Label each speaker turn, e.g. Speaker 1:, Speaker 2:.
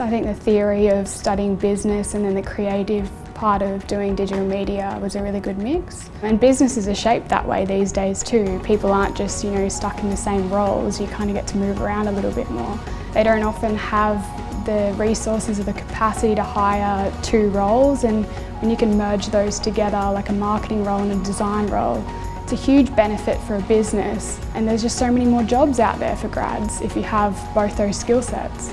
Speaker 1: I think the theory of studying business and then the creative part of doing digital media was a really good mix. And businesses are shaped that way these days too. People aren't just, you know, stuck in the same roles. You kind of get to move around a little bit more. They don't often have the resources or the capacity to hire two roles and when you can merge those together like a marketing role and a design role, it's a huge benefit for a business and there's just so many more jobs out there for grads if you have both those skill sets.